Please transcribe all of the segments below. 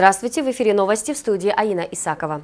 Здравствуйте, в эфире новости в студии Аина Исакова.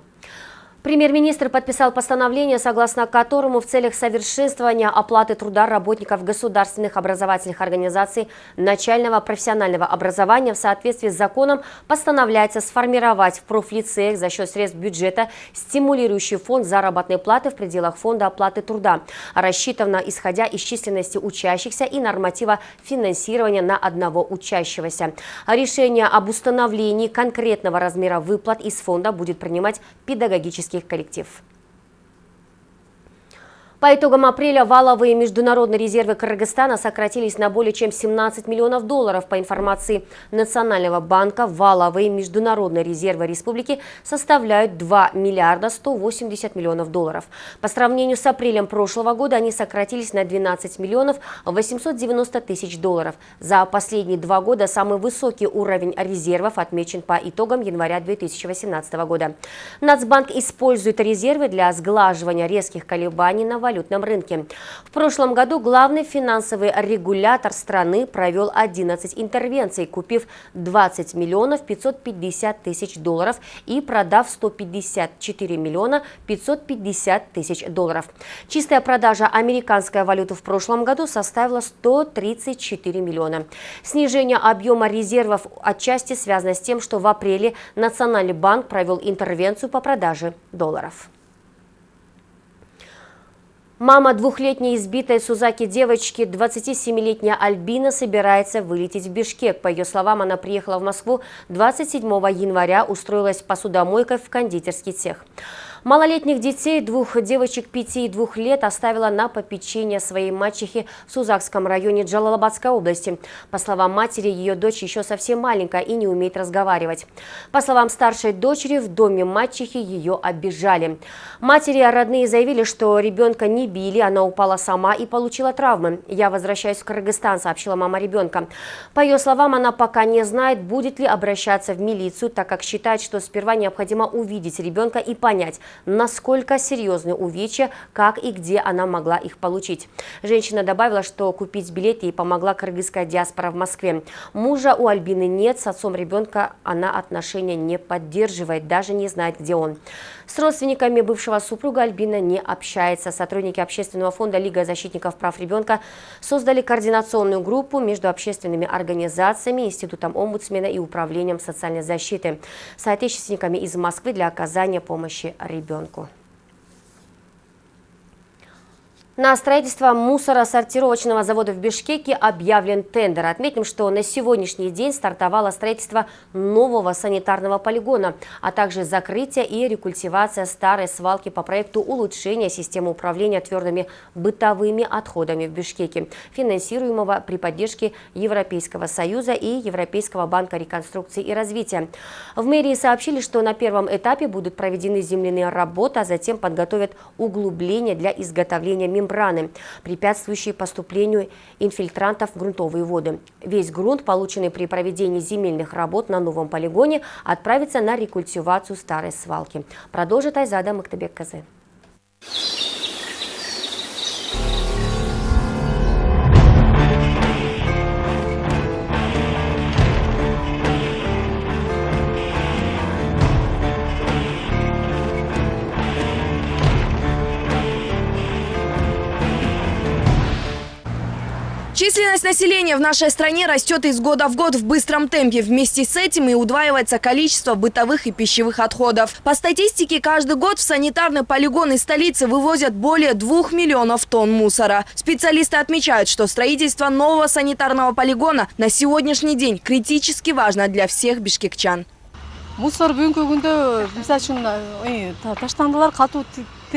Премьер-министр подписал постановление, согласно которому в целях совершенствования оплаты труда работников государственных образовательных организаций начального профессионального образования в соответствии с законом постановляется сформировать в профлицеях за счет средств бюджета стимулирующий фонд заработной платы в пределах фонда оплаты труда, рассчитанно исходя из численности учащихся и норматива финансирования на одного учащегося. Решение об установлении конкретного размера выплат из фонда будет принимать педагогический коллектив. По итогам апреля валовые международные резервы Кыргызстана сократились на более чем 17 миллионов долларов. По информации Национального банка, валовые международные резервы республики составляют 2 миллиарда 180 миллионов долларов. По сравнению с апрелем прошлого года они сократились на 12 миллионов 890 тысяч долларов. За последние два года самый высокий уровень резервов отмечен по итогам января 2018 года. Нацбанк использует резервы для сглаживания резких колебаний на валютном рынке. В прошлом году главный финансовый регулятор страны провел 11 интервенций, купив 20 миллионов 550 тысяч долларов и продав 154 миллиона 550 тысяч долларов. Чистая продажа американской валюты в прошлом году составила 134 миллиона. Снижение объема резервов отчасти связано с тем, что в апреле Национальный банк провел интервенцию по продаже долларов. Мама двухлетней избитой Сузаки девочки, 27-летняя Альбина, собирается вылететь в Бишкек. По ее словам, она приехала в Москву 27 января, устроилась посудомойкой в кондитерский цех. Малолетних детей, двух девочек 5 и 2 лет, оставила на попечение своей мачехи в Сузакском районе Джалалабадской области. По словам матери, ее дочь еще совсем маленькая и не умеет разговаривать. По словам старшей дочери, в доме мачехи ее обижали. Матери родные заявили, что ребенка не били, она упала сама и получила травмы. «Я возвращаюсь в Кыргызстан», сообщила мама ребенка. По ее словам, она пока не знает, будет ли обращаться в милицию, так как считает, что сперва необходимо увидеть ребенка и понять, насколько серьезны увечья, как и где она могла их получить. Женщина добавила, что купить билет ей помогла кыргызская диаспора в Москве. Мужа у Альбины нет, с отцом ребенка она отношения не поддерживает, даже не знает, где он. С родственниками бывшего супруга Альбина не общается. Сотрудники общественного фонда Лига защитников прав ребенка создали координационную группу между общественными организациями, Институтом омбудсмена и Управлением социальной защиты, соотечественниками из Москвы для оказания помощи ребенку. На строительство мусоросортировочного завода в Бишкеке объявлен тендер. Отметим, что на сегодняшний день стартовало строительство нового санитарного полигона, а также закрытие и рекультивация старой свалки по проекту улучшения системы управления твердыми бытовыми отходами в Бишкеке, финансируемого при поддержке Европейского Союза и Европейского банка реконструкции и развития. В мэрии сообщили, что на первом этапе будут проведены земляные работы, а затем подготовят углубление для изготовления мембраны мембраны, препятствующие поступлению инфильтрантов в грунтовые воды. Весь грунт, полученный при проведении земельных работ на новом полигоне, отправится на рекультивацию старой свалки. Продолжит Айзада Мактабек-Казы. Численность населения в нашей стране растет из года в год в быстром темпе. Вместе с этим и удваивается количество бытовых и пищевых отходов. По статистике, каждый год в санитарный полигон из столицы вывозят более двух миллионов тонн мусора. Специалисты отмечают, что строительство нового санитарного полигона на сегодняшний день критически важно для всех бишкекчан. Мусор бүгінгі күнде, мысалы үшін, таштандылар қату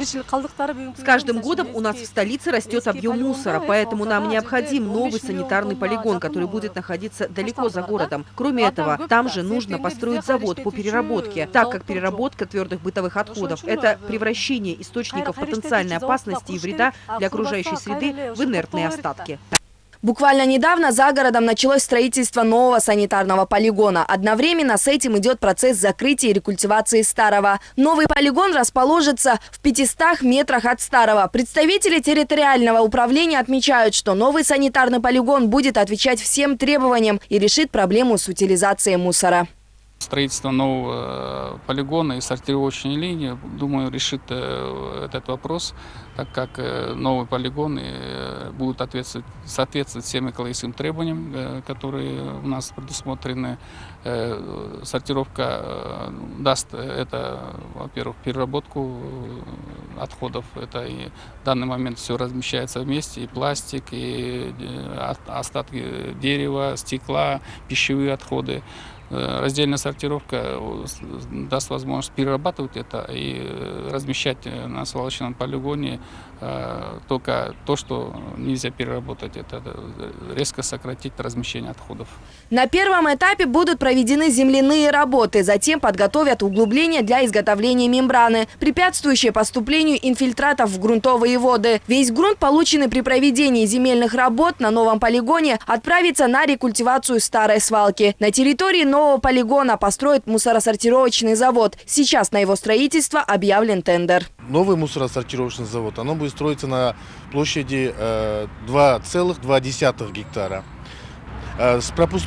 с каждым годом у нас в столице растет объем мусора, поэтому нам необходим новый санитарный полигон, который будет находиться далеко за городом. Кроме этого, там же нужно построить завод по переработке, так как переработка твердых бытовых отходов – это превращение источников потенциальной опасности и вреда для окружающей среды в инертные остатки. Буквально недавно за городом началось строительство нового санитарного полигона. Одновременно с этим идет процесс закрытия и рекультивации старого. Новый полигон расположится в 500 метрах от старого. Представители территориального управления отмечают, что новый санитарный полигон будет отвечать всем требованиям и решит проблему с утилизацией мусора. Строительство нового э, полигона и сортировочной линии, думаю, решит э, этот вопрос, так как новый полигон будет соответствовать, соответствовать всем экологическим требованиям, которые у нас предусмотрены. Сортировка даст это, во-первых, переработку отходов. Это и в данный момент все размещается вместе, и пластик, и остатки дерева, стекла, пищевые отходы. Э, раздельная сортировка э, даст возможность перерабатывать это и э, размещать на свалочном полигоне только то, что нельзя переработать. Это резко сократить размещение отходов. На первом этапе будут проведены земляные работы. Затем подготовят углубления для изготовления мембраны, препятствующие поступлению инфильтратов в грунтовые воды. Весь грунт, полученный при проведении земельных работ на новом полигоне, отправится на рекультивацию старой свалки. На территории нового нового полигона построит мусоросортировочный завод. Сейчас на его строительство объявлен тендер. Новый мусоросортировочный завод, оно будет строиться на площади 2,2 э, гектара. Э,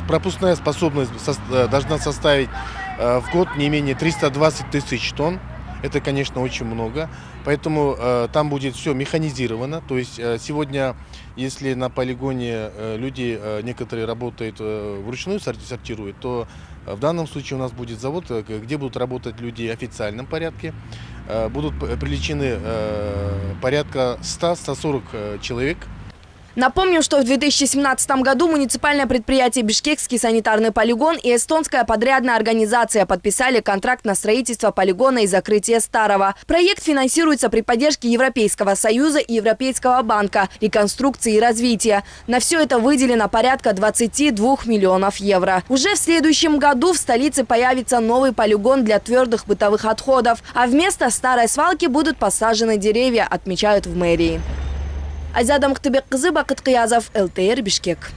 пропускная способность э, должна составить в год не менее 320 тысяч тонн. Это, конечно, очень много. Поэтому э, там будет все механизировано. То есть э, сегодня, если на полигоне э, люди э, некоторые работают э, вручную сортируют, то в данном случае у нас будет завод, э, где будут работать люди в официальном порядке. Э, будут привлечены э, порядка 100-140 человек Напомню, что в 2017 году муниципальное предприятие «Бишкекский санитарный полигон» и эстонская подрядная организация подписали контракт на строительство полигона и закрытие старого. Проект финансируется при поддержке Европейского союза и Европейского банка реконструкции и развития. На все это выделено порядка 22 миллионов евро. Уже в следующем году в столице появится новый полигон для твердых бытовых отходов, а вместо старой свалки будут посажены деревья, отмечают в мэрии. Азиада Мухтыбек-кызы, Бакыт Кыязов, ЛТР, Бишкек.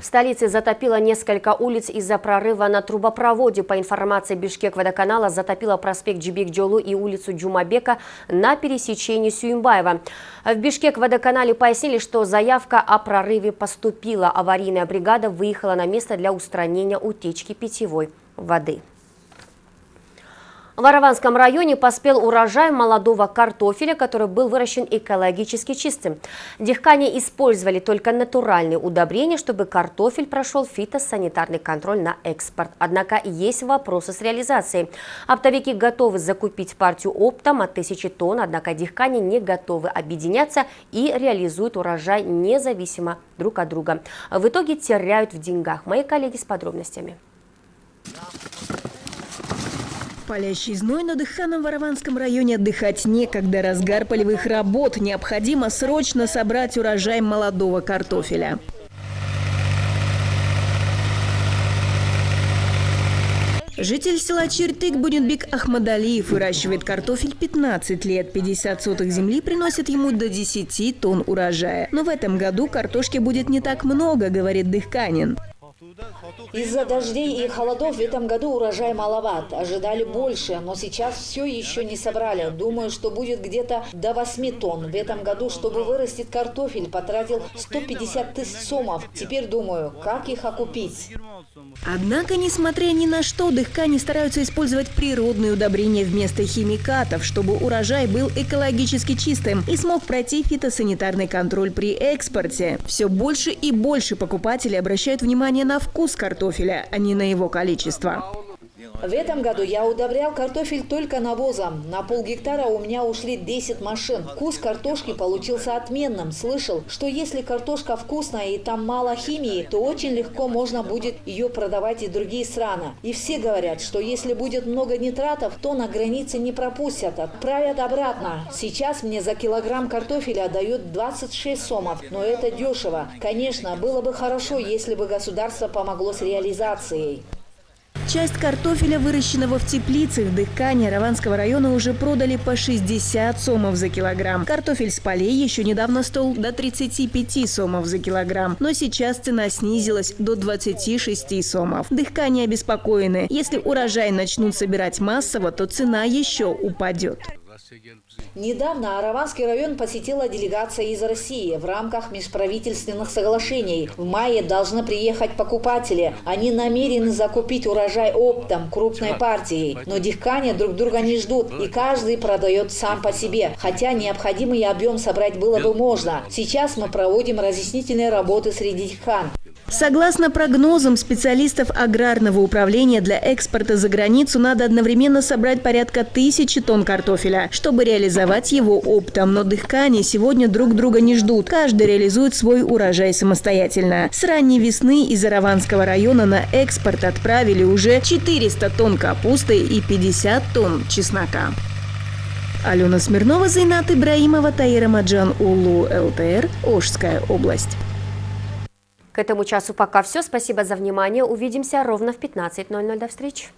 В столице затопило несколько улиц из-за прорыва на трубопроводе. По информации Бишкек водоканала затопило проспект Джибек-Джолу и улицу Джумабека на пересечении Сюимбаева. В Бишкек водоканале пояснили, что заявка о прорыве поступила. Аварийная бригада выехала на место для устранения утечки питьевой воды. В Араванском районе поспел урожай молодого картофеля, который был выращен экологически чистым. Дихкане использовали только натуральные удобрения, чтобы картофель прошел фитосанитарный контроль на экспорт. Однако есть вопросы с реализацией. Оптовики готовы закупить партию оптом от тысячи тонн, однако дихкане не готовы объединяться и реализуют урожай независимо друг от друга. В итоге теряют в деньгах. Мои коллеги с подробностями. Палящий зной на дыханом Ворованском районе отдыхать некогда. Разгар полевых работ. Необходимо срочно собрать урожай молодого картофеля. Житель села Чертык Будинбек Ахмадалиев выращивает картофель 15 лет. 50 сотых земли приносит ему до 10 тонн урожая. Но в этом году картошки будет не так много, говорит Дыхканин. Из-за дождей и холодов в этом году урожай маловат. Ожидали больше, но сейчас все еще не собрали. Думаю, что будет где-то до 8 тонн. В этом году, чтобы вырастить картофель, потратил 150 тысяч сомов. Теперь думаю, как их окупить. Однако, несмотря ни на что, дыхкане стараются использовать природные удобрения вместо химикатов, чтобы урожай был экологически чистым и смог пройти фитосанитарный контроль при экспорте. Все больше и больше покупателей обращают внимание на вкус картофеля, а не на его количество. В этом году я удобрял картофель только навозом. На полгектара у меня ушли 10 машин. Вкус картошки получился отменным. Слышал, что если картошка вкусная и там мало химии, то очень легко можно будет ее продавать и другие страны. И все говорят, что если будет много нитратов, то на границе не пропустят, отправят обратно. Сейчас мне за килограмм картофеля дают 26 сомов, но это дешево. Конечно, было бы хорошо, если бы государство помогло с реализацией. Часть картофеля, выращенного в теплицах Дыхкани Раванского района, уже продали по 60 сомов за килограмм. Картофель с полей еще недавно стоил до 35 сомов за килограмм, но сейчас цена снизилась до 26 сомов. Дыхкани обеспокоены. Если урожай начнут собирать массово, то цена еще упадет. Недавно Араванский район посетила делегация из России в рамках межправительственных соглашений. В мае должны приехать покупатели. Они намерены закупить урожай оптом, крупной партией. Но дихкане друг друга не ждут, и каждый продает сам по себе. Хотя необходимый объем собрать было бы можно. Сейчас мы проводим разъяснительные работы среди дихкан. Согласно прогнозам специалистов аграрного управления, для экспорта за границу надо одновременно собрать порядка тысячи тонн картофеля, чтобы реализовать его оптом. Но дыхкани сегодня друг друга не ждут. Каждый реализует свой урожай самостоятельно. С ранней весны из Араванского района на экспорт отправили уже 400 тонн капусты и 50 тонн чеснока. Алена Смирнова, Зайнат Ибраимова, Таира Маджан, Улу, ЛТР, Ожская область. К этому часу пока все. Спасибо за внимание. Увидимся ровно в 15.00. До встречи.